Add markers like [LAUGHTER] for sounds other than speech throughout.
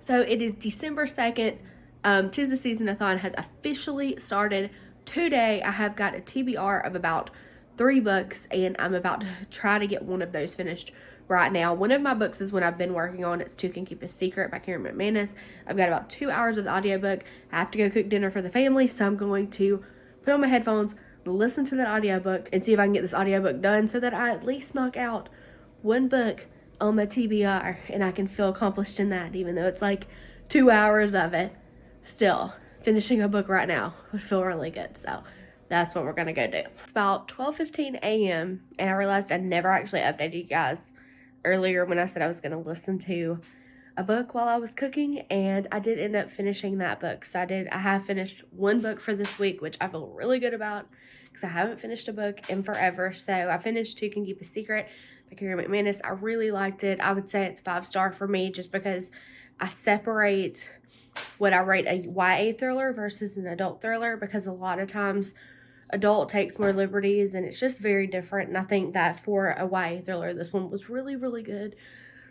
So it is December 2nd. Um, Tis the Season-a-thon has officially started today. I have got a TBR of about three books and I'm about to try to get one of those finished right now. One of my books is one I've been working on. It's Two Can Keep a Secret by Karen McManus. I've got about two hours of the audiobook. I have to go cook dinner for the family, so I'm going to put on my headphones, listen to that audiobook, and see if I can get this audiobook done so that I at least knock out one book on my TBR and I can feel accomplished in that, even though it's like two hours of it. Still, finishing a book right now would feel really good. So that's what we're gonna go do. It's about 12.15 a.m. and I realized I never actually updated you guys earlier when I said I was gonna listen to a book while I was cooking and I did end up finishing that book. So I did, I have finished one book for this week, which I feel really good about because I haven't finished a book in forever. So I finished Two Can Keep a Secret Karen McManus. I really liked it. I would say it's five star for me just because I separate what I rate a YA thriller versus an adult thriller because a lot of times adult takes more liberties and it's just very different. And I think that for a YA thriller, this one was really, really good.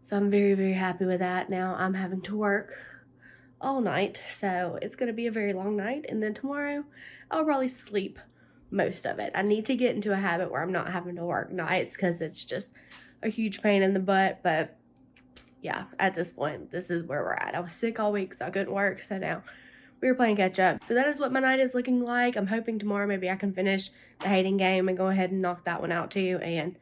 So I'm very, very happy with that. Now I'm having to work all night. So it's going to be a very long night. And then tomorrow I'll probably sleep most of it. I need to get into a habit where I'm not having to work nights because it's just a huge pain in the butt. But yeah, at this point, this is where we're at. I was sick all week, so I couldn't work. So now we were playing catch up. So that is what my night is looking like. I'm hoping tomorrow maybe I can finish the hating game and go ahead and knock that one out too. And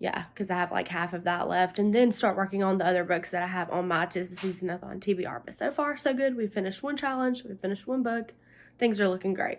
yeah, because I have like half of that left. And then start working on the other books that I have on my Tis the Season-a-thon TBR. But so far, so good. We finished one challenge. We finished one book. Things are looking great.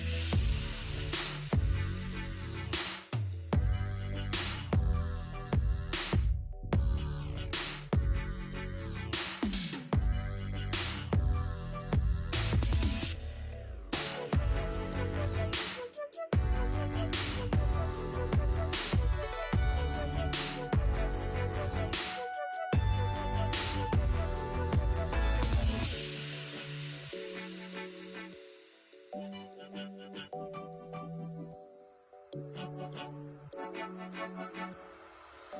Hey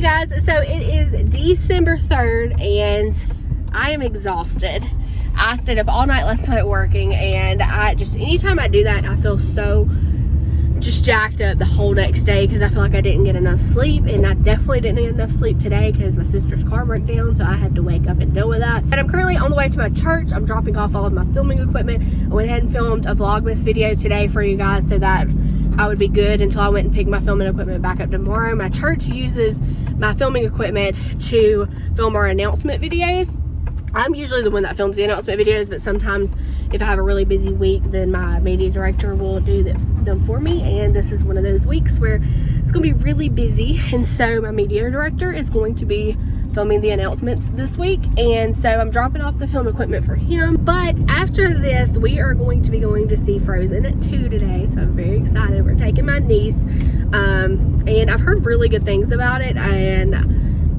guys, so it is December 3rd and I am exhausted. I stayed up all night last night working and I just, anytime I do that, I feel so jacked up the whole next day because I feel like I didn't get enough sleep and I definitely didn't get enough sleep today because my sister's car broke down so I had to wake up and deal with that. And I'm currently on the way to my church. I'm dropping off all of my filming equipment. I went ahead and filmed a Vlogmas video today for you guys so that I would be good until I went and picked my filming equipment back up tomorrow. My church uses my filming equipment to film our announcement videos. I'm usually the one that films the announcement videos, but sometimes if I have a really busy week, then my media director will do them for me. And this is one of those weeks where it's going to be really busy. And so my media director is going to be filming the announcements this week. And so I'm dropping off the film equipment for him. But after this, we are going to be going to see Frozen at 2 today. So I'm very excited. We're taking my niece. Um, and I've heard really good things about it. And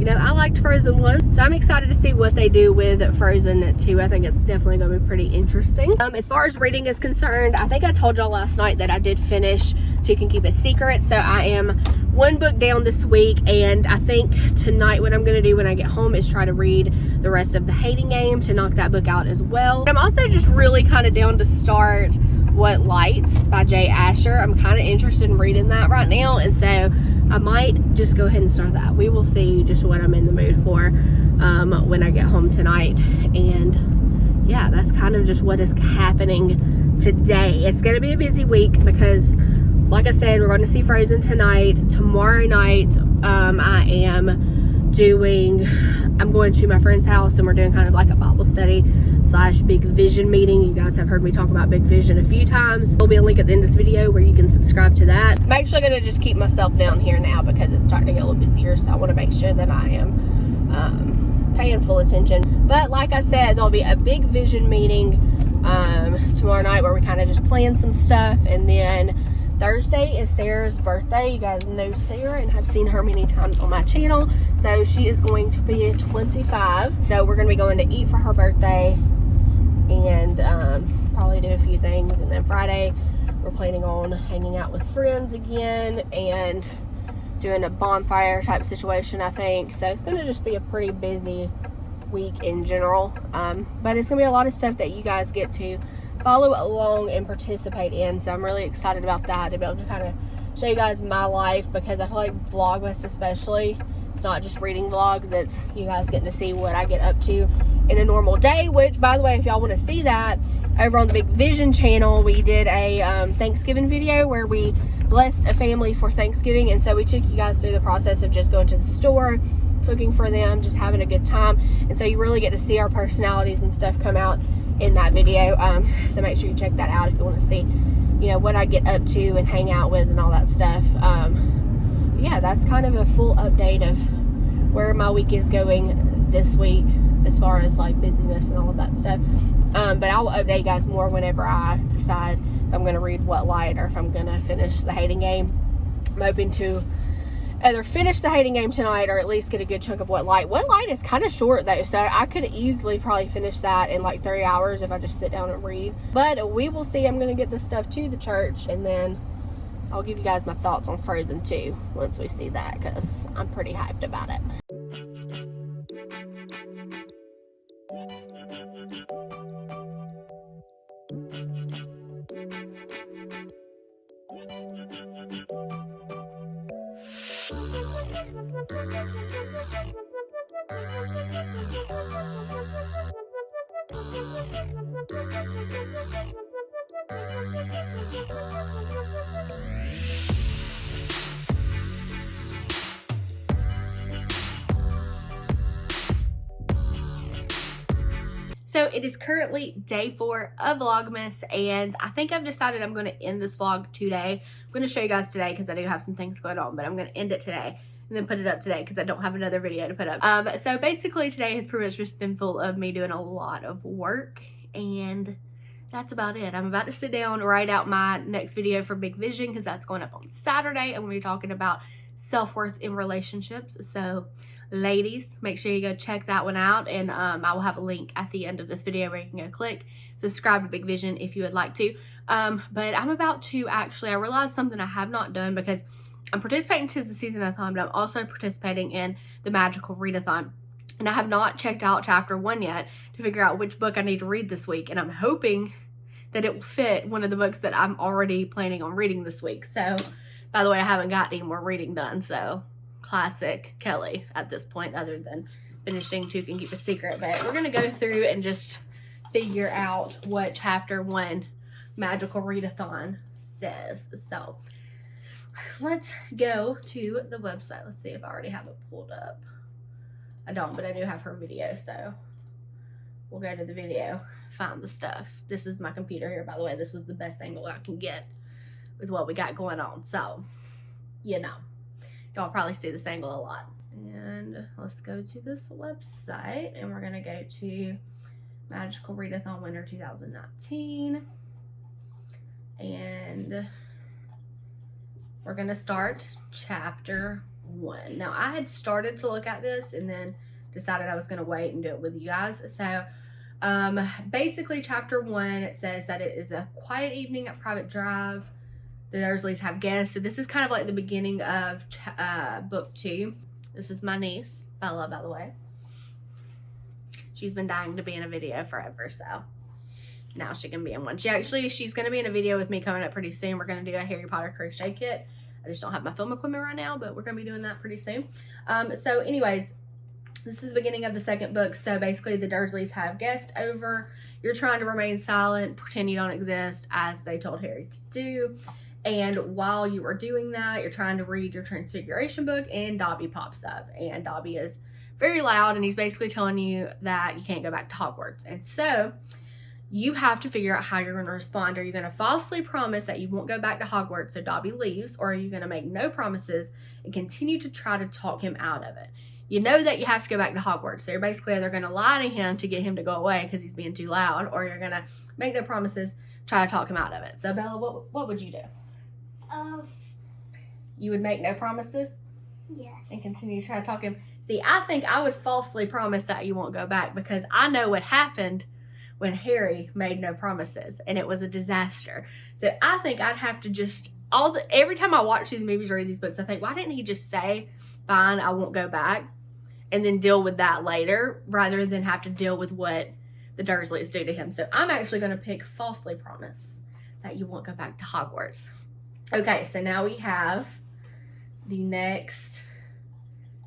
you know, I liked Frozen 1, so I'm excited to see what they do with Frozen 2. I think it's definitely going to be pretty interesting. Um, as far as reading is concerned, I think I told y'all last night that I did finish So You Can Keep a Secret, so I am one book down this week, and I think tonight what I'm going to do when I get home is try to read the rest of The Hating Game to knock that book out as well. I'm also just really kind of down to start What Light by Jay Asher. I'm kind of interested in reading that right now, and so I might just go ahead and start that. We will see just what I'm in the mood for um, when I get home tonight. And yeah, that's kind of just what is happening today. It's going to be a busy week because like I said, we're going to see Frozen tonight. Tomorrow night, um, I am doing, I'm going to my friend's house and we're doing kind of like a Bible study slash big vision meeting. You guys have heard me talk about big vision a few times. There'll be a link at the end of this video where you can subscribe to that. I'm actually going to just keep myself down here now because it's starting to get a little busier. So I want to make sure that I am um, paying full attention. But like I said, there'll be a big vision meeting um, tomorrow night where we kind of just plan some stuff. And then Thursday is Sarah's birthday. You guys know Sarah and have seen her many times on my channel. So she is going to be 25. So we're going to be going to eat for her birthday and um, probably do a few things. And then Friday, we're planning on hanging out with friends again and doing a bonfire type situation, I think. So it's going to just be a pretty busy week in general. Um, but it's going to be a lot of stuff that you guys get to follow along and participate in. So I'm really excited about that to be able to kind of show you guys my life because I feel like Vlogmas especially, it's not just reading vlogs, it's you guys getting to see what I get up to in a normal day, which by the way, if y'all want to see that, over on the Big Vision channel, we did a um, Thanksgiving video where we blessed a family for Thanksgiving. And so we took you guys through the process of just going to the store, cooking for them, just having a good time. And so you really get to see our personalities and stuff come out in that video. Um, so make sure you check that out if you want to see, you know, what I get up to and hang out with and all that stuff. Um, yeah, that's kind of a full update of where my week is going this week as far as like busyness and all of that stuff. Um, but I'll update you guys more whenever I decide if I'm going to read What Light or if I'm going to finish the hating game. I'm hoping to either finish the hating game tonight or at least get a good chunk of What Light. What Light is kind of short though, so I could easily probably finish that in like three hours if I just sit down and read. But we will see. I'm going to get this stuff to the church and then I'll give you guys my thoughts on Frozen 2 once we see that because I'm pretty hyped about it. So it is currently day four of Vlogmas and I think I've decided I'm going to end this vlog today. I'm going to show you guys today because I do have some things going on, but I'm going to end it today and then put it up today because I don't have another video to put up. Um, so basically today has pretty much just been full of me doing a lot of work and that's about it. I'm about to sit down, write out my next video for Big Vision because that's going up on Saturday. I'm going to be talking about self-worth in relationships. So ladies make sure you go check that one out and um, i will have a link at the end of this video where you can go click subscribe to big vision if you would like to. Um, but i'm about to actually i realized something i have not done because i'm participating to the season-a-thon but i'm also participating in the magical readathon. And i have not checked out chapter one yet to figure out which book i need to read this week and i'm hoping that it will fit one of the books that i'm already planning on reading this week. So by the way i haven't got any more reading done so classic Kelly at this point other than finishing Two Can Keep a Secret. But we're going to go through and just figure out what chapter one Magical Readathon says. So let's go to the website. Let's see if I already have it pulled up. I don't, but I do have her video. So we'll go to the video, find the stuff. This is my computer here, by the way. This was the best angle I can get with what we got going on. So, you know. Y'all probably see this angle a lot. And let's go to this website and we're to go to Magical Readathon Winter 2019. And we're to start chapter one. Now, I had started to look at this and then decided I was to wait and do it with you guys. So, um, basically, chapter one, it says that it is a quiet evening at Privet Drive the Dursleys have guests. So this is kind of like the beginning of uh, book two. This is my niece, Bella, by the way. She's been dying to be in a video forever, so now she can be in one. She actually, she's going to be in a video with me coming up pretty soon. We're going to do a Harry Potter crochet kit. I just don't have my film equipment right now, but we're going to be doing that pretty soon. Um, so anyways, this is the beginning of the second book. So basically the Dursleys have guests over. You're trying to remain silent, pretend you don't exist, as they told Harry to do. And while you are doing that, you're trying to read your transfiguration book and Dobby pops up. And Dobby is very loud and he's basically telling you that you can't go back to Hogwarts. And so you have to figure out how you're going to respond. Are you going to falsely promise that you won't go back to Hogwarts so Dobby leaves? Or are you going to make no promises and continue to try to talk him out of it? you know that you have to go back to Hogwarts. So you're basically either going to lie to him to get him to go away because he's being too loud, or you're going to make no promises, try to talk him out of it. So Bella, what what would you do? You would make no promises yes. and continue to try to talk him. See, I think I would falsely promise that you won't go back because I know what happened when Harry made no promises and it was a disaster. So I think I'd have to just all the every time I watch these movies or read these books, I think, why didn't he just say, "Fine, I won't go back," and then deal with that later rather than have to deal with what the Dursleys do to him. So I'm actually going to pick falsely promise that you won't go back to Hogwarts. Okay, so now we have the next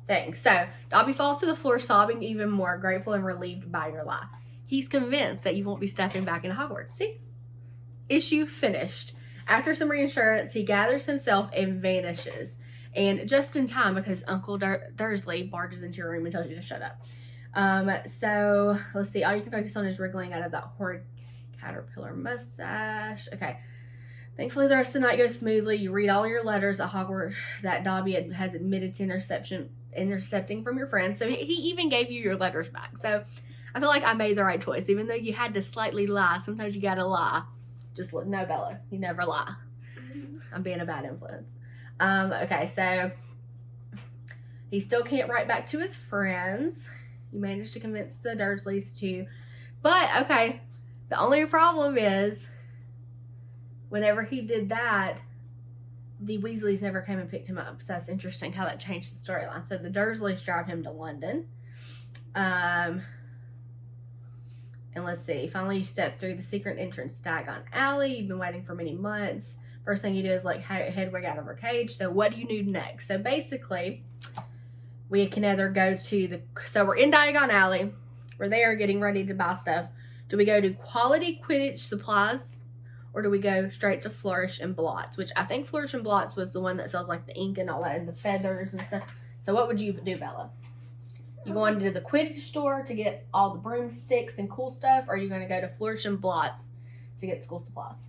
thing. So Dobby falls to the floor, sobbing even more, grateful and relieved by your lie. He's convinced that you won't be stepping back into Hogwarts. See? Issue finished. After some reassurance, he gathers himself and vanishes. And just in time because Uncle Dur- Dursley barges into your room and tells you to shut up. Um, so let's see. All you can focus on is wriggling out of that horrid caterpillar mustache. Okay. Thankfully, the rest of the night goes smoothly. You read all your letters at Hogwarts that Dobby has admitted to interception, intercepting from your friends. So he, even gave you your letters back. So I feel like I made the right choice, even though you had to slightly lie. Sometimes you gotta lie. Just look, no, Bella, you never lie. I'm being a bad influence. Um, okay, so he still can't write back to his friends. You managed to convince the Dursleys to, but okay, the only problem is whenever he did that, the Weasleys never came and picked him up. So that's interesting how that changed the storyline. So the Dursleys drive him to London. Um, and let's see. Finally, you step through the secret entrance to Diagon Alley. You've been waiting for many months. First thing you do is like he- Hedwig out of her cage. So what do you do next? So basically, we can either go to the. So we're in Diagon Alley. We're there getting ready to buy stuff. Do we go to Quality Quidditch Supplies? Or do we go straight to Flourish and Blotts? Which I think Flourish and Blotts was the one that sells like the ink and all that and the feathers and stuff. So what would you do, Bella? You going to the Quidditch store to get all the broomsticks and cool stuff, or are you going to go to Flourish and Blotts to get school supplies?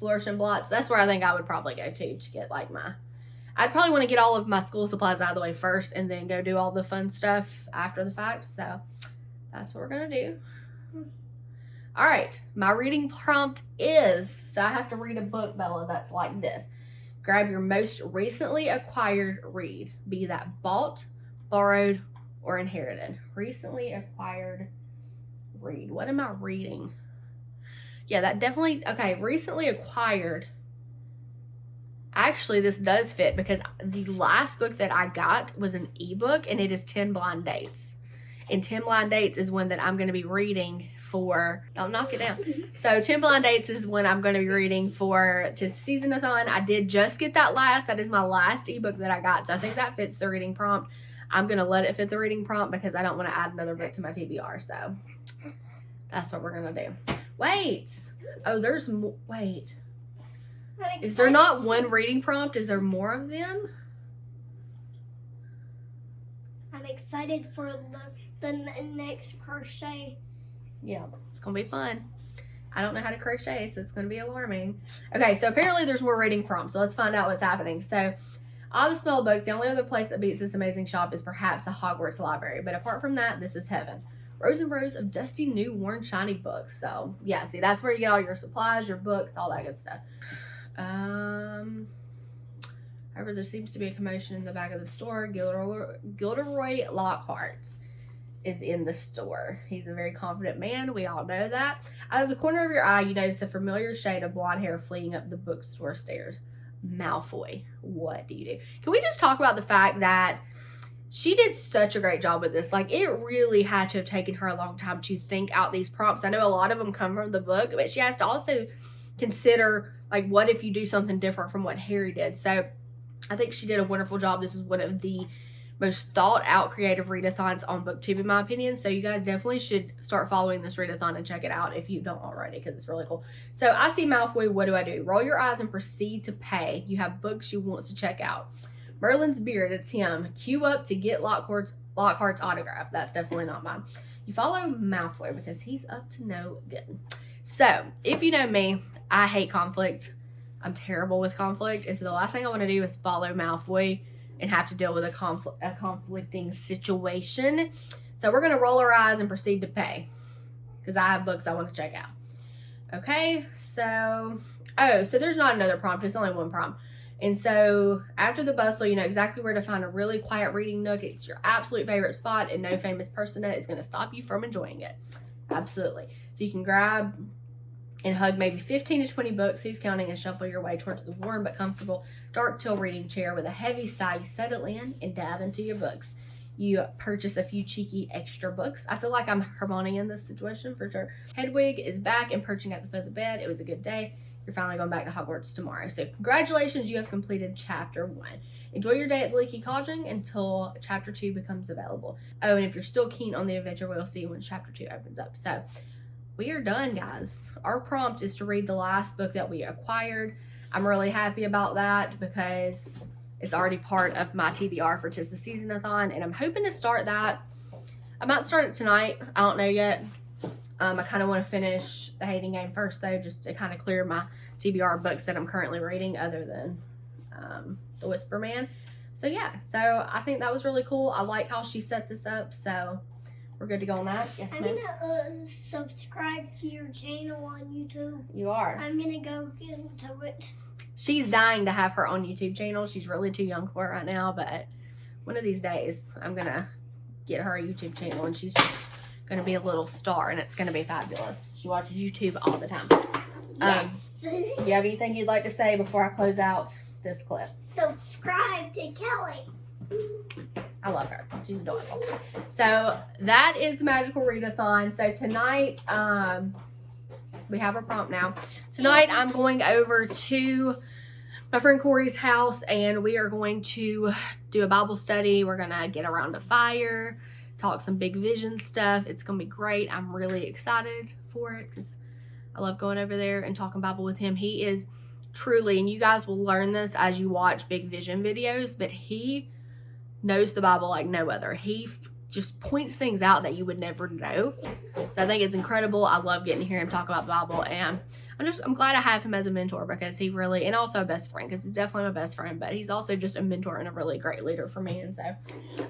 Flourish and Blotts. That's where I think I would probably go to to get like my. I'd probably want to get all of my school supplies out of the way first, and then go do all the fun stuff after the fact. So that's what we're gonna do. All right, my reading prompt is so I have to read a book, Bella, that's like this. Grab your most recently acquired read, be that bought, borrowed, or inherited. Recently acquired read. What am I reading? Yeah, that definitely, okay, recently acquired. Actually, this does fit because the last book that I got was an ebook and it is 10 Blind Dates and 10 blind dates is one that i'm going to be reading for don't knock it down. Mm-hmm. So 10 blind dates is when i'm going to be reading for just season-a-thon. I did just get that last. That is my last ebook that i got. So i think that fits the reading prompt. I'm going to let it fit the reading prompt because i don't want to add another book to my tbr so. That's what we're going to do. Wait. Oh there's more wait. Is there not one reading prompt? Is there more of them I'm excited for the, the next crochet. Yeah, it's gonna be fun. I don't know how to crochet, so it's gonna be alarming. Okay, so apparently there's more reading prompts, so let's find out what's happening. So, all the spell books, the only other place that beats this amazing shop is perhaps the Hogwarts Library, but apart from that, this is heaven. Rows and rows of dusty, new, worn, shiny books. So, yeah, see, that's where you get all your supplies, your books, all that good stuff. Um, however, there seems to be a commotion in the back of the store. Gilderoy, Gilderoy Lockhart is in the store. He's a very confident man. We all know that. Out of the corner of your eye, you notice a familiar shade of blonde hair fleeing up the bookstore stairs. Malfoy. What do you do? Can we just talk about the fact that she did such a great job with this? Like, it really had to have taken her a long time to think out these prompts. I know a lot of them come from the book, but she has to also consider, like, what if you do something different from what Harry did? So, I think she did a wonderful job. This is one of the most thought out creative readathons on booktube in my opinion. So you guys definitely should start following this readathon and check it out if you don't already because it's really cool. So i see malfoy what do i do? Roll your eyes and proceed to pay. You have books you want to check out. Merlin's beard it's him. Queue up to get lockhart's lockhart's autograph. That's definitely not mine. You follow malfoy because he's up to no good. So if you know me i hate conflict I'm terrible with conflict. And so the last thing I want to do is follow Malfoy and have to deal with a conflict a conflicting situation. So we're gonna roll our eyes and proceed to pay. Because I have books I want to check out. Okay, so oh, so there's not another prompt, it's only one prompt. And so after the bustle, you know exactly where to find a really quiet reading nook. It's your absolute favorite spot, and no famous persona is going to stop you from enjoying it. Absolutely. So you can grab and hug maybe 15 to 20 books, who's counting, and shuffle your way towards the warm but comfortable dark teal reading chair with a heavy sigh. You settle in and dive into your books. You purchase a few cheeky extra books. I feel like I'm Hermione in this situation for sure. Hedwig is back and perching at the foot of the bed. It was a good day. You're finally going back to Hogwarts tomorrow. So congratulations, you have completed chapter one. Enjoy your day at the Leaky Cauldron until chapter two becomes available. Oh, and if you're still keen on the adventure, we'll see when chapter two opens up. So we are done, guys. Our prompt is to read the last book that we acquired. I'm really happy about that because it's already part of my TBR for Tis the Seasonathon, and I'm hoping to start that. I might start it tonight. I don't know yet. Um, I kind of want to finish the hating game first, though, just to kind of clear my TBR books that I'm currently reading, other than um, The Whisper Man. So yeah, so I think that was really cool. I like how she set this up. So we're good to go on that. Yes, I'm gonna uh, subscribe to your channel on YouTube. You are. I'm gonna go get into it. She's dying to have her own YouTube channel. She's really too young for it right now, but one of these days I'm gonna get her a YouTube channel, and she's gonna be a little star, and it's gonna be fabulous. She watches YouTube all the time. Um, Yes. [LAUGHS] you have anything you'd like to say before I close out this clip? subscribe to Kelly. I love her. She's adorable. So that is the magical readathon. So tonight, um, we have a prompt now. Tonight, I'm going over to my friend Corey's house, and we are going to do a Bible study. We're gonna get around a fire, talk some big vision stuff. It's gonna be great. I'm really excited for it because I love going over there and talking Bible with him. He is truly, and you guys will learn this as you watch big vision videos, but he knows the Bible like no other. He just points things out that you would never know. So I think it's incredible. I love getting to hear him talk about the Bible, and I'm just I'm glad I have him as a mentor because he really and also a best friend because he's definitely my best friend, but he's also just a mentor and a really great leader for me, and so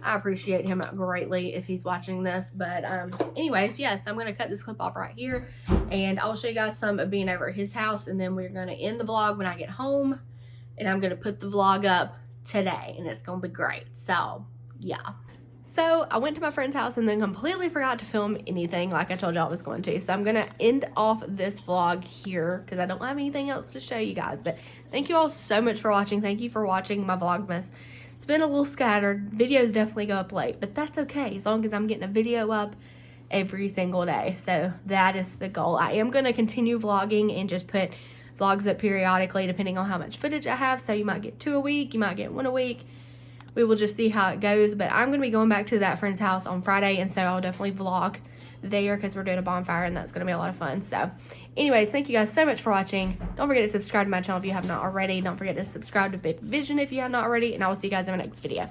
I appreciate him greatly if he's watching this. But um, anyways, yes, I'm gonna cut this clip off right here, and I'll show you guys some of being over at his house, and then we're gonna end the vlog when I get home, and I'm gonna put the vlog up today and it's gonna be great. So yeah. So i went to my friend's house and then completely forgot to film anything like i told you i was going to. So i'm gonna end off this vlog here because i don't have anything else to show you guys. But thank you all so much for watching. Thank you for watching my vlogmas. It's been a little scattered. Videos definitely go up late but that's okay as long as i'm getting a video up every single day. So that is the goal. I am going to continue vlogging and just put vlogs up periodically depending on how much footage I have. So you might get two a week, you might get one a week. We will just see how it goes. But I'm going to be going back to that friend's house on Friday. And so I'll definitely vlog there because we're doing a bonfire and that's going to be a lot of fun. So anyways, thank you guys so much for watching. Don't forget to subscribe to my channel if you have not already. Don't forget to subscribe to Big Vision if you have not already. And I will see you guys in my next video.